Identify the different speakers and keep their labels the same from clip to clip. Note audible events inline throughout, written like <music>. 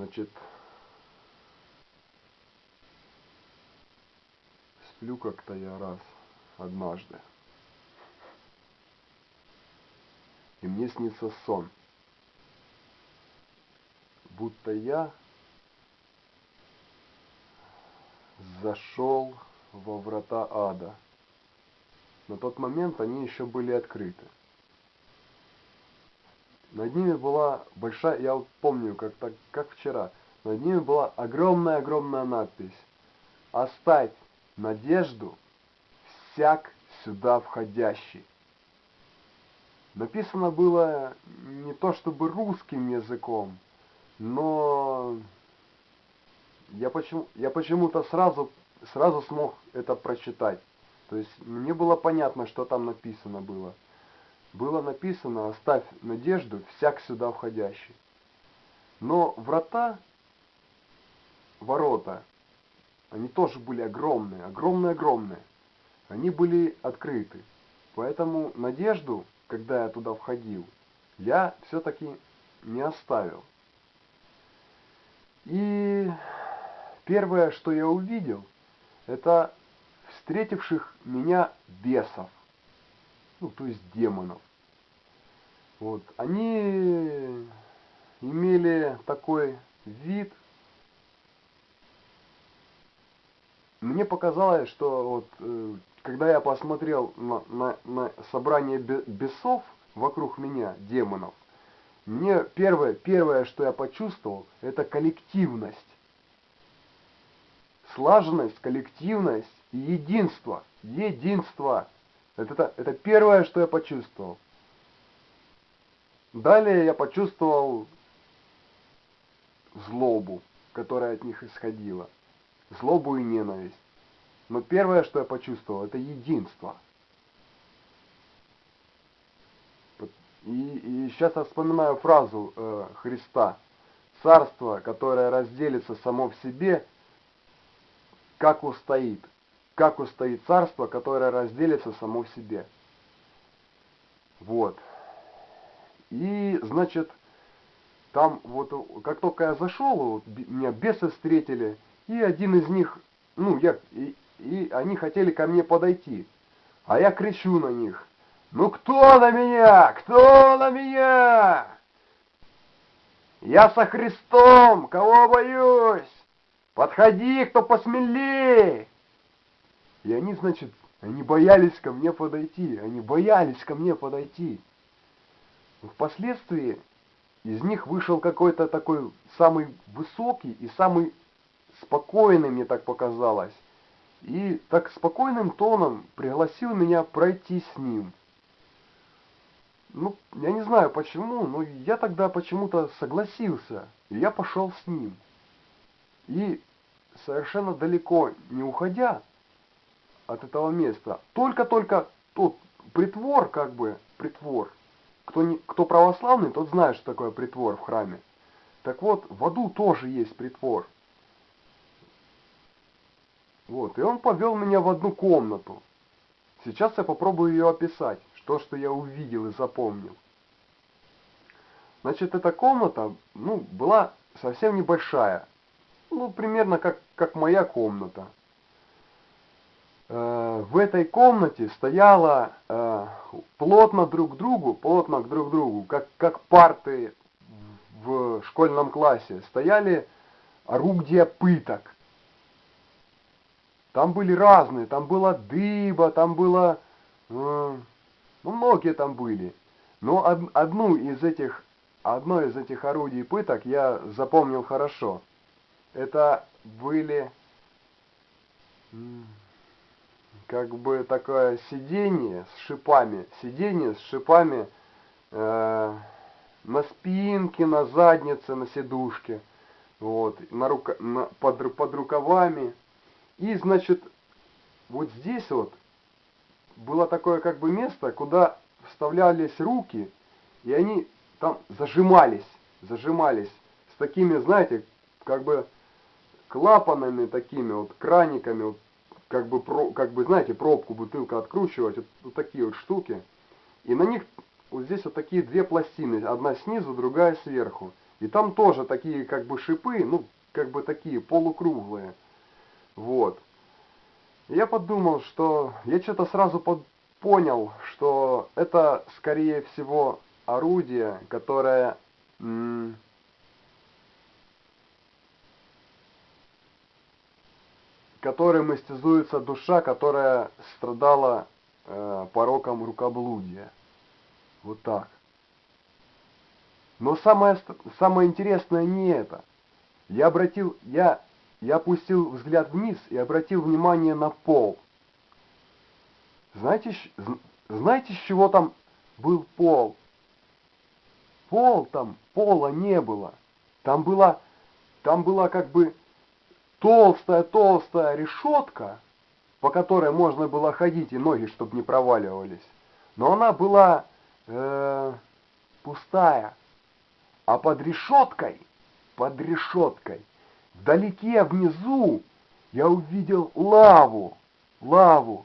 Speaker 1: Значит, сплю как-то я раз однажды. И мне снится сон. Будто я зашел во врата ада. На тот момент они еще были открыты. Над ними была большая, я вот помню, как, так, как вчера, над ними была огромная-огромная надпись «Оставь надежду всяк сюда входящий». Написано было не то чтобы русским языком, но я, почему, я почему-то сразу, сразу смог это прочитать. То есть мне было понятно, что там написано было было написано «Оставь надежду всяк сюда входящий». Но врата, ворота, они тоже были огромные, огромные-огромные. Они были открыты. Поэтому надежду, когда я туда входил, я все-таки не оставил. И первое, что я увидел, это встретивших меня бесов ну, то есть демонов. Вот. Они имели такой вид. Мне показалось, что вот, э, когда я посмотрел на, на, на собрание бесов вокруг меня, демонов, мне первое, первое, что я почувствовал, это коллективность. Слаженность, коллективность и единство. Единство. Это, это первое, что я почувствовал. Далее я почувствовал злобу, которая от них исходила. Злобу и ненависть. Но первое, что я почувствовал, это единство. И, и сейчас я вспоминаю фразу э, Христа. Царство, которое разделится само в себе, как устоит как устоит царство, которое разделится само в себе. Вот. И, значит, там вот, как только я зашел, вот, меня бесы встретили, и один из них, ну, я, и, и они хотели ко мне подойти. А я кричу на них, ну кто на меня? Кто на меня? Я со Христом, кого боюсь? Подходи, кто посмелее. И они, значит, они боялись ко мне подойти, они боялись ко мне подойти. Впоследствии из них вышел какой-то такой самый высокий и самый спокойный, мне так показалось. И так спокойным тоном пригласил меня пройти с ним. Ну, я не знаю почему, но я тогда почему-то согласился, и я пошел с ним. И совершенно далеко не уходя, от этого места. Только-только тот притвор, как бы, притвор. Кто, не, кто православный, тот знает, что такое притвор в храме. Так вот, в аду тоже есть притвор. Вот, и он повел меня в одну комнату. Сейчас я попробую ее описать, что, что я увидел и запомнил. Значит, эта комната, ну, была совсем небольшая. Ну, примерно как, как моя комната. Э, в этой комнате стояло э, плотно друг к другу, плотно друг к другу, как, как парты в школьном классе, стояли орудия пыток. Там были разные, там была дыба, там было, э, ну многие там были. Но одну из этих, одно из этих орудий пыток я запомнил хорошо. Это были как бы такое сиденье с шипами, сиденье с шипами э, на спинке, на заднице, на сидушке, вот, на рука, на, под, под рукавами. И, значит, вот здесь вот было такое как бы место, куда вставлялись руки, и они там зажимались, зажимались с такими, знаете, как бы клапанами такими, вот краниками, вот как бы, про, как бы, знаете, пробку, бутылка откручивать, вот, вот такие вот штуки. И на них вот здесь вот такие две пластины, одна снизу, другая сверху. И там тоже такие как бы шипы, ну, как бы такие полукруглые. Вот. Я подумал, что я что-то сразу под, понял, что это, скорее всего, орудие, которое которым истязуется душа, которая страдала э, пороком рукоблудия. Вот так. Но самое, самое интересное не это. Я обратил, я, я опустил взгляд вниз и обратил внимание на пол. Знаете, знаете, с чего там был пол? Пол там, пола не было. Там была, там была как бы толстая-толстая решетка, по которой можно было ходить и ноги, чтобы не проваливались. Но она была э, пустая. А под решеткой, под решеткой, вдалеке, внизу, я увидел лаву, лаву.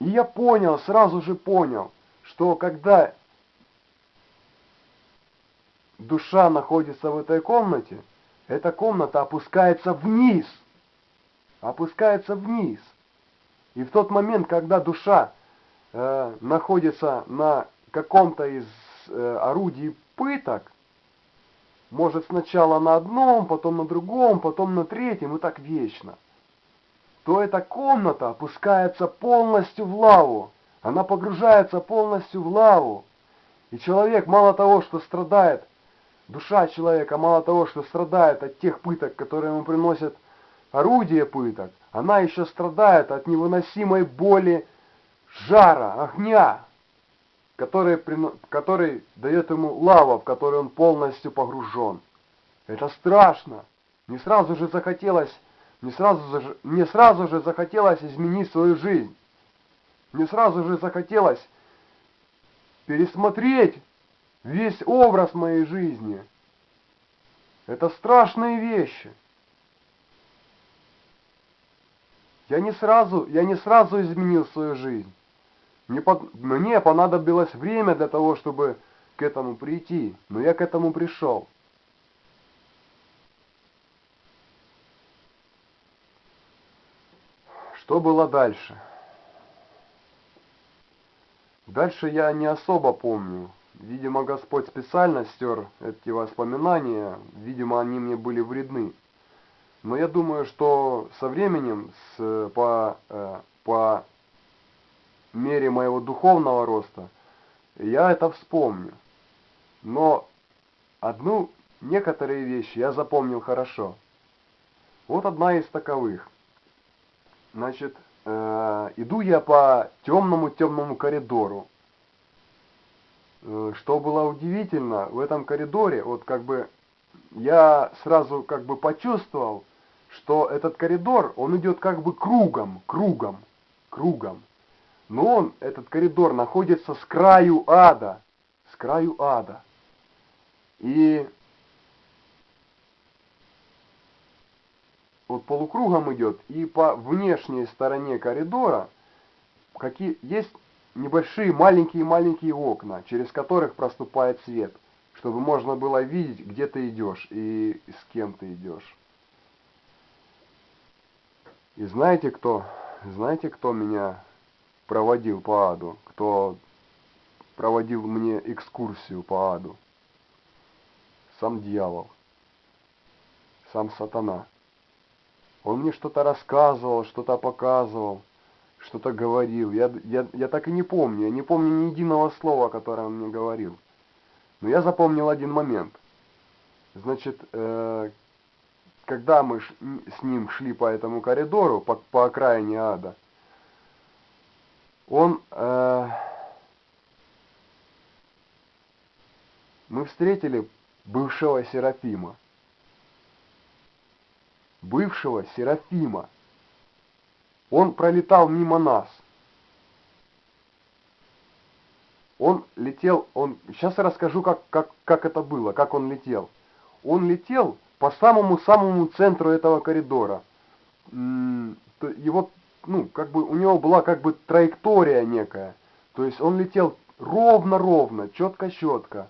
Speaker 1: И я понял, сразу же понял, что когда душа находится в этой комнате, эта комната опускается вниз. Опускается вниз. И в тот момент, когда душа э, находится на каком-то из э, орудий пыток, может сначала на одном, потом на другом, потом на третьем и так вечно, то эта комната опускается полностью в лаву. Она погружается полностью в лаву. И человек мало того, что страдает Душа человека мало того, что страдает от тех пыток, которые ему приносят орудие пыток, она еще страдает от невыносимой боли жара, огня, который, который дает ему лава, в которой он полностью погружен. Это страшно. Не сразу же захотелось, не сразу же, не сразу же захотелось изменить свою жизнь. Не сразу же захотелось пересмотреть весь образ моей жизни. Это страшные вещи. Я не сразу, я не сразу изменил свою жизнь. Мне, под, мне понадобилось время для того, чтобы к этому прийти, но я к этому пришел. Что было дальше? Дальше я не особо помню. Видимо, Господь специально стер эти воспоминания, видимо, они мне были вредны. Но я думаю, что со временем, с, по, э, по мере моего духовного роста, я это вспомню. Но одну, некоторые вещи я запомнил хорошо. Вот одна из таковых. Значит, э, иду я по темному-темному коридору. Э, что было удивительно, в этом коридоре, вот как бы я сразу как бы почувствовал, что этот коридор, он идет как бы кругом, кругом, кругом. Но он, этот коридор, находится с краю ада, с краю ада. И вот полукругом идет, и по внешней стороне коридора какие есть небольшие маленькие-маленькие окна, через которых проступает свет, чтобы можно было видеть, где ты идешь и с кем ты идешь. И знаете кто? Знаете, кто меня проводил по аду? Кто проводил мне экскурсию по аду? Сам дьявол. Сам сатана. Он мне что-то рассказывал, что-то показывал что-то говорил. Я, я, я так и не помню. Я не помню ни единого слова, которое он мне говорил. Но я запомнил один момент. Значит, э, когда мы ш, с ним шли по этому коридору, по, по окраине ада, он... Э, мы встретили бывшего Серафима. Бывшего Серафима. Он пролетал мимо нас. Он летел, он... Сейчас я расскажу, как, как, как это было, как он летел. Он летел по самому-самому центру этого коридора. Его, ну, как бы, у него была как бы траектория некая. То есть он летел ровно-ровно, четко-четко.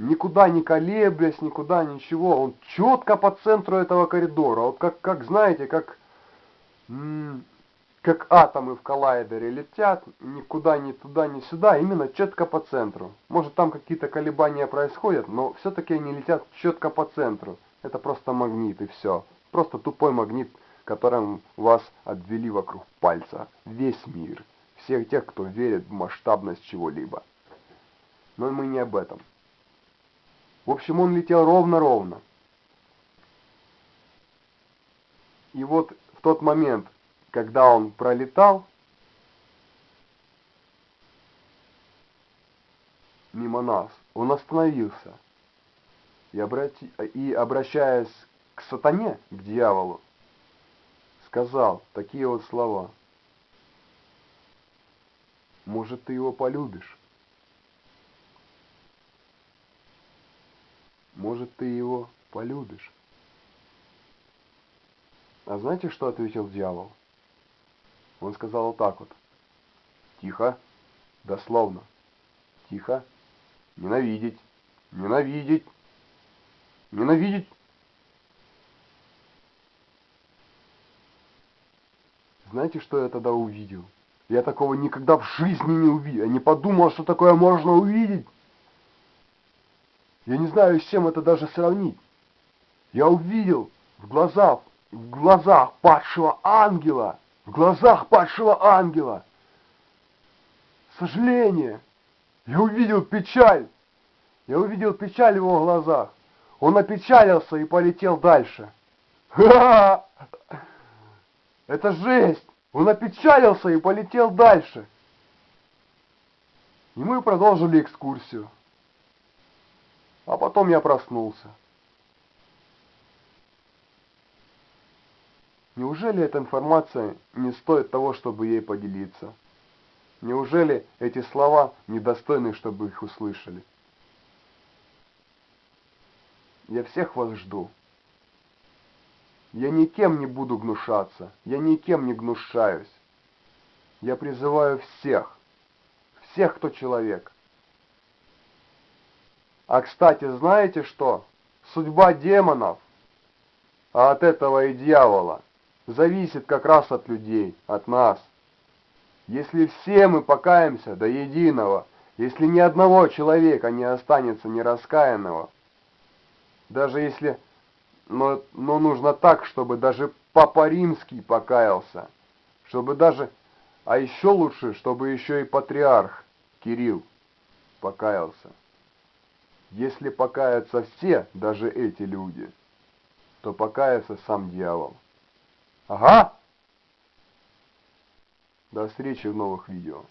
Speaker 1: Никуда не колеблясь, никуда ничего, он четко по центру этого коридора, вот как, как знаете, как, как атомы в коллайдере летят, никуда ни туда, ни сюда, именно четко по центру. Может там какие-то колебания происходят, но все-таки они летят четко по центру. Это просто магнит и все. Просто тупой магнит, которым вас обвели вокруг пальца. Весь мир. Всех тех, кто верит в масштабность чего-либо. Но мы не об этом. В общем, он летел ровно-ровно. И вот в тот момент, когда он пролетал мимо нас, он остановился и, обрати... и обращаясь к сатане, к дьяволу, сказал такие вот слова. Может, ты его полюбишь? Может, ты его полюбишь? А знаете, что ответил дьявол? Он сказал вот так вот. Тихо, дословно. Тихо, ненавидеть, ненавидеть, ненавидеть. Знаете, что я тогда увидел? Я такого никогда в жизни не увидел. Я не подумал, что такое можно увидеть. Я не знаю, с чем это даже сравнить. Я увидел в глазах, в глазах падшего ангела, в глазах падшего ангела сожаление. Я увидел печаль. Я увидел печаль в его глазах. Он опечалился и полетел дальше. <laughs> Это жесть! Он опечалился и полетел дальше. И мы продолжили экскурсию. А потом я проснулся. Неужели эта информация не стоит того, чтобы ей поделиться? Неужели эти слова недостойны, чтобы их услышали? Я всех вас жду. Я никем не буду гнушаться, я никем не гнушаюсь. Я призываю всех, всех, кто человек. А кстати, знаете что? Судьба демонов, а от этого и дьявола, зависит как раз от людей, от нас. Если все мы покаемся до единого, если ни одного человека не останется нераскаянного, даже если но, но нужно так, чтобы даже Папа Римский покаялся, чтобы даже, а еще лучше, чтобы еще и патриарх Кирилл покаялся. Если покаятся все, даже эти люди, то покается сам дьявол. Ага! До встречи в новых видео.